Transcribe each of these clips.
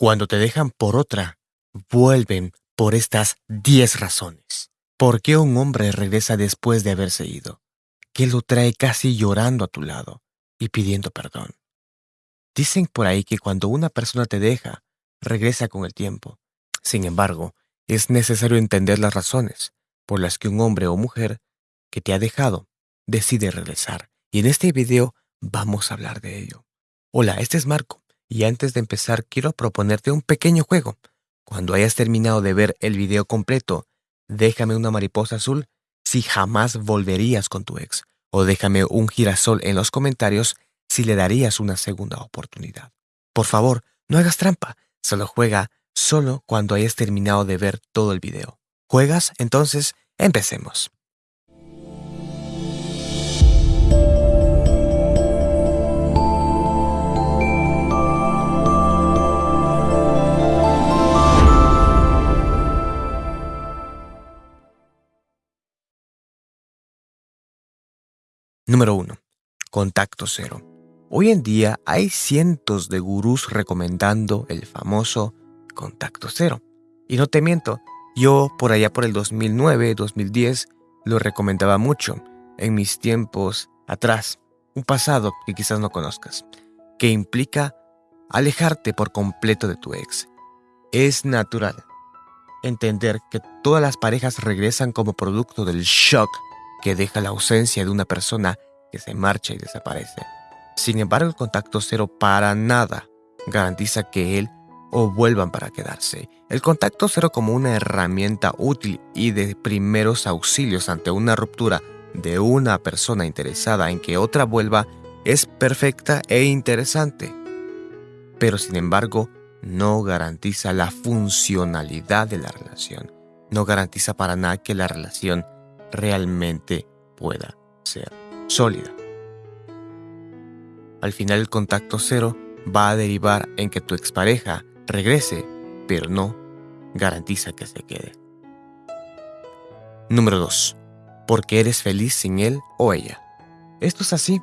Cuando te dejan por otra, vuelven por estas 10 razones. ¿Por qué un hombre regresa después de haberse ido? ¿Qué lo trae casi llorando a tu lado y pidiendo perdón? Dicen por ahí que cuando una persona te deja, regresa con el tiempo. Sin embargo, es necesario entender las razones por las que un hombre o mujer que te ha dejado decide regresar. Y en este video vamos a hablar de ello. Hola, este es Marco, y antes de empezar quiero proponerte un pequeño juego. Cuando hayas terminado de ver el video completo, déjame una mariposa azul si jamás volverías con tu ex, o déjame un girasol en los comentarios si le darías una segunda oportunidad. Por favor, no hagas trampa, solo juega solo cuando hayas terminado de ver todo el video. ¿Juegas? Entonces, empecemos. Número 1. Contacto cero. Hoy en día hay cientos de gurús recomendando el famoso contacto cero. Y no te miento, yo por allá por el 2009, 2010, lo recomendaba mucho en mis tiempos atrás, un pasado que quizás no conozcas, que implica alejarte por completo de tu ex. Es natural entender que todas las parejas regresan como producto del shock que deja la ausencia de una persona que se marcha y desaparece. Sin embargo, el contacto cero para nada garantiza que él o vuelvan para quedarse. El contacto cero como una herramienta útil y de primeros auxilios ante una ruptura de una persona interesada en que otra vuelva es perfecta e interesante. Pero sin embargo, no garantiza la funcionalidad de la relación. No garantiza para nada que la relación realmente pueda ser sólida. Al final el contacto cero va a derivar en que tu expareja regrese, pero no garantiza que se quede. Número 2. Porque eres feliz sin él o ella. Esto es así.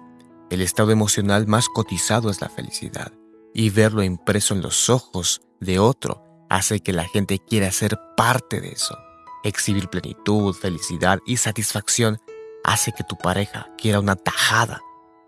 El estado emocional más cotizado es la felicidad, y verlo impreso en los ojos de otro hace que la gente quiera ser parte de eso. Exhibir plenitud, felicidad y satisfacción hace que tu pareja quiera una tajada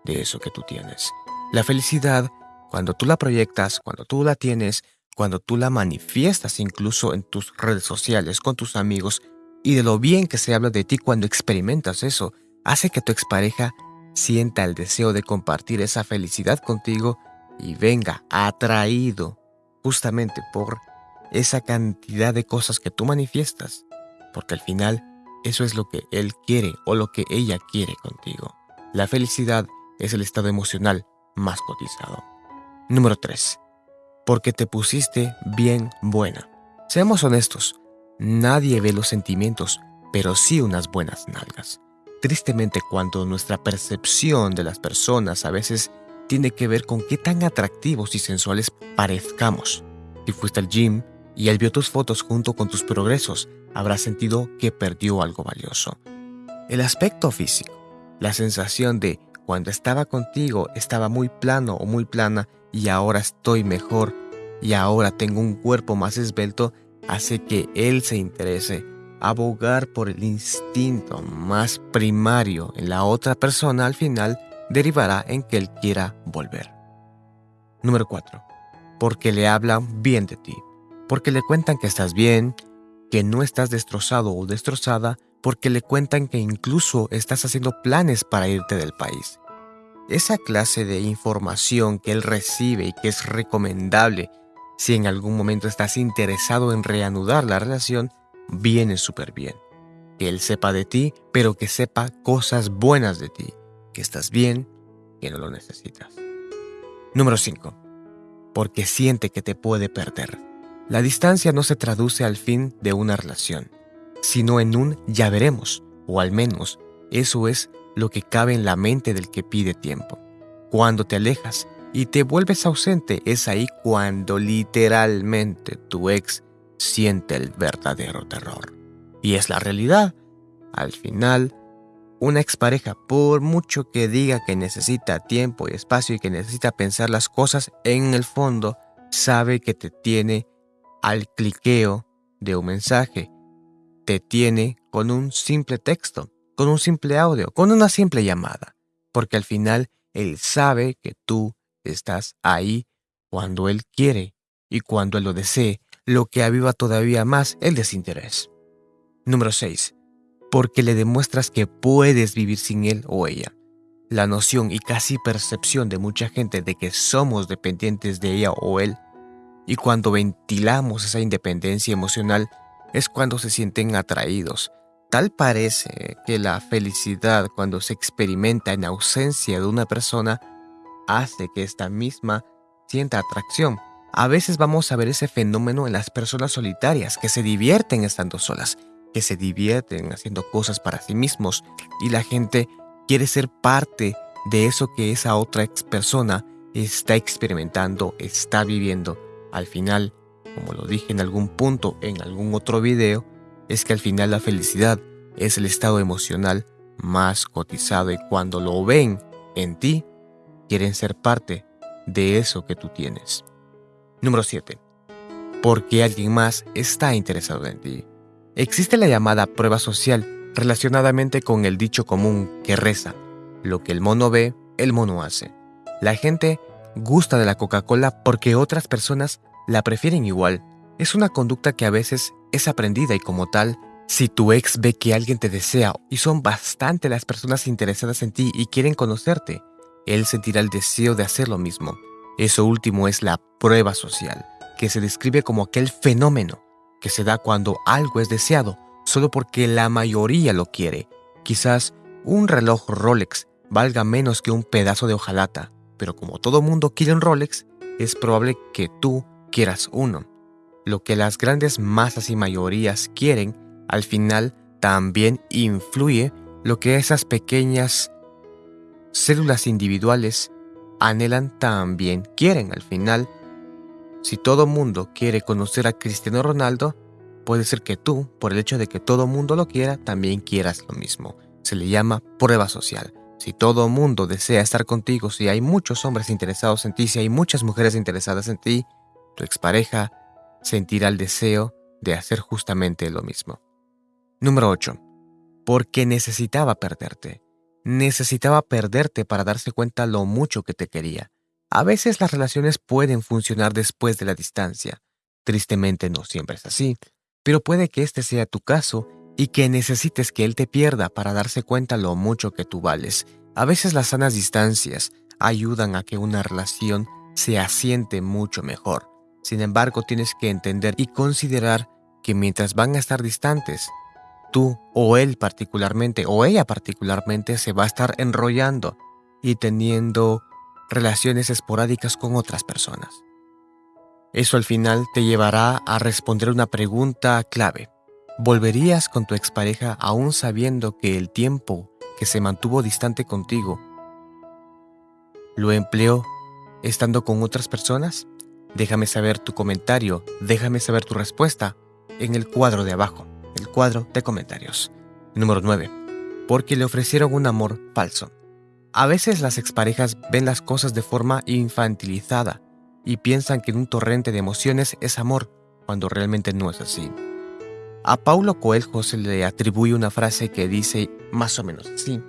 de eso que tú tienes. La felicidad, cuando tú la proyectas, cuando tú la tienes, cuando tú la manifiestas incluso en tus redes sociales, con tus amigos, y de lo bien que se habla de ti cuando experimentas eso, hace que tu expareja sienta el deseo de compartir esa felicidad contigo y venga atraído justamente por esa cantidad de cosas que tú manifiestas porque al final eso es lo que él quiere o lo que ella quiere contigo. La felicidad es el estado emocional más cotizado. Número 3. Porque te pusiste bien buena. Seamos honestos, nadie ve los sentimientos, pero sí unas buenas nalgas. Tristemente cuando nuestra percepción de las personas a veces tiene que ver con qué tan atractivos y sensuales parezcamos. Si fuiste al gym y él vio tus fotos junto con tus progresos, habrá sentido que perdió algo valioso. El aspecto físico, la sensación de cuando estaba contigo estaba muy plano o muy plana y ahora estoy mejor y ahora tengo un cuerpo más esbelto, hace que él se interese. Abogar por el instinto más primario en la otra persona al final derivará en que él quiera volver. Número 4. Porque le hablan bien de ti. Porque le cuentan que estás bien, que no estás destrozado o destrozada porque le cuentan que incluso estás haciendo planes para irte del país. Esa clase de información que él recibe y que es recomendable si en algún momento estás interesado en reanudar la relación, viene súper bien. Que él sepa de ti, pero que sepa cosas buenas de ti, que estás bien, que no lo necesitas. Número 5. Porque siente que te puede perder. La distancia no se traduce al fin de una relación, sino en un ya veremos, o al menos eso es lo que cabe en la mente del que pide tiempo. Cuando te alejas y te vuelves ausente, es ahí cuando literalmente tu ex siente el verdadero terror. Y es la realidad. Al final, una expareja, por mucho que diga que necesita tiempo y espacio y que necesita pensar las cosas, en el fondo sabe que te tiene al cliqueo de un mensaje, te tiene con un simple texto, con un simple audio, con una simple llamada, porque al final Él sabe que tú estás ahí cuando Él quiere y cuando Él lo desee, lo que aviva todavía más el desinterés. Número 6. Porque le demuestras que puedes vivir sin Él o ella. La noción y casi percepción de mucha gente de que somos dependientes de ella o él, y cuando ventilamos esa independencia emocional, es cuando se sienten atraídos. Tal parece que la felicidad cuando se experimenta en ausencia de una persona hace que esta misma sienta atracción. A veces vamos a ver ese fenómeno en las personas solitarias que se divierten estando solas, que se divierten haciendo cosas para sí mismos y la gente quiere ser parte de eso que esa otra persona está experimentando, está viviendo. Al final, como lo dije en algún punto en algún otro video, es que al final la felicidad es el estado emocional más cotizado y cuando lo ven en ti, quieren ser parte de eso que tú tienes. Número 7. Porque alguien más está interesado en ti. Existe la llamada prueba social relacionadamente con el dicho común que reza, lo que el mono ve, el mono hace. La gente gusta de la Coca-Cola porque otras personas la prefieren igual. Es una conducta que a veces es aprendida y como tal, si tu ex ve que alguien te desea y son bastante las personas interesadas en ti y quieren conocerte, él sentirá el deseo de hacer lo mismo. Eso último es la prueba social, que se describe como aquel fenómeno que se da cuando algo es deseado solo porque la mayoría lo quiere. Quizás un reloj Rolex valga menos que un pedazo de hojalata, pero como todo mundo quiere un Rolex, es probable que tú quieras uno. Lo que las grandes masas y mayorías quieren, al final también influye lo que esas pequeñas células individuales anhelan también quieren al final. Si todo mundo quiere conocer a Cristiano Ronaldo, Puede ser que tú, por el hecho de que todo mundo lo quiera, también quieras lo mismo. Se le llama prueba social. Si todo mundo desea estar contigo, si hay muchos hombres interesados en ti, si hay muchas mujeres interesadas en ti, tu expareja sentirá el deseo de hacer justamente lo mismo. Número 8. Porque necesitaba perderte. Necesitaba perderte para darse cuenta lo mucho que te quería. A veces las relaciones pueden funcionar después de la distancia. Tristemente no siempre es así. Pero puede que este sea tu caso y que necesites que él te pierda para darse cuenta lo mucho que tú vales. A veces las sanas distancias ayudan a que una relación se asiente mucho mejor. Sin embargo, tienes que entender y considerar que mientras van a estar distantes, tú o él particularmente o ella particularmente se va a estar enrollando y teniendo relaciones esporádicas con otras personas. Eso al final te llevará a responder una pregunta clave. ¿Volverías con tu expareja aún sabiendo que el tiempo que se mantuvo distante contigo lo empleó estando con otras personas? Déjame saber tu comentario, déjame saber tu respuesta en el cuadro de abajo, el cuadro de comentarios. Número 9. Porque le ofrecieron un amor falso. A veces las exparejas ven las cosas de forma infantilizada y piensan que un torrente de emociones es amor, cuando realmente no es así. A Paulo Coelho se le atribuye una frase que dice más o menos así,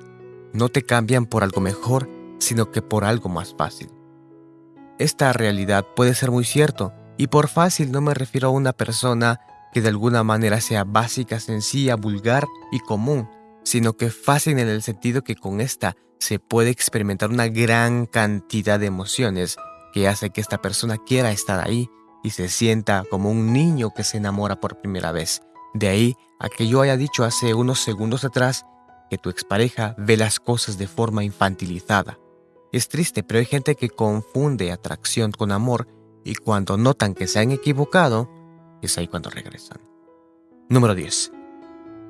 no te cambian por algo mejor, sino que por algo más fácil. Esta realidad puede ser muy cierto, y por fácil no me refiero a una persona que de alguna manera sea básica, sencilla, vulgar y común, sino que fácil en el sentido que con esta se puede experimentar una gran cantidad de emociones que hace que esta persona quiera estar ahí y se sienta como un niño que se enamora por primera vez. De ahí a que yo haya dicho hace unos segundos atrás que tu expareja ve las cosas de forma infantilizada. Es triste, pero hay gente que confunde atracción con amor y cuando notan que se han equivocado, es ahí cuando regresan. Número 10.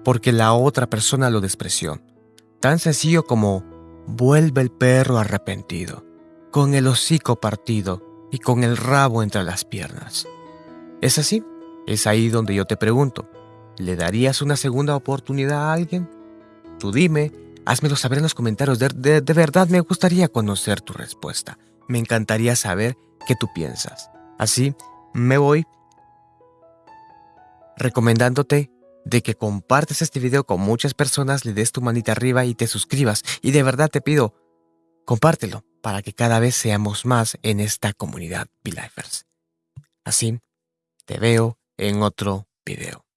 Porque la otra persona lo despreció. Tan sencillo como vuelve el perro arrepentido con el hocico partido y con el rabo entre las piernas. ¿Es así? Es ahí donde yo te pregunto, ¿le darías una segunda oportunidad a alguien? Tú dime, házmelo saber en los comentarios, de, de verdad me gustaría conocer tu respuesta. Me encantaría saber qué tú piensas. Así me voy recomendándote de que compartes este video con muchas personas, le des tu manita arriba y te suscribas. Y de verdad te pido, compártelo para que cada vez seamos más en esta comunidad Be Así, te veo en otro video.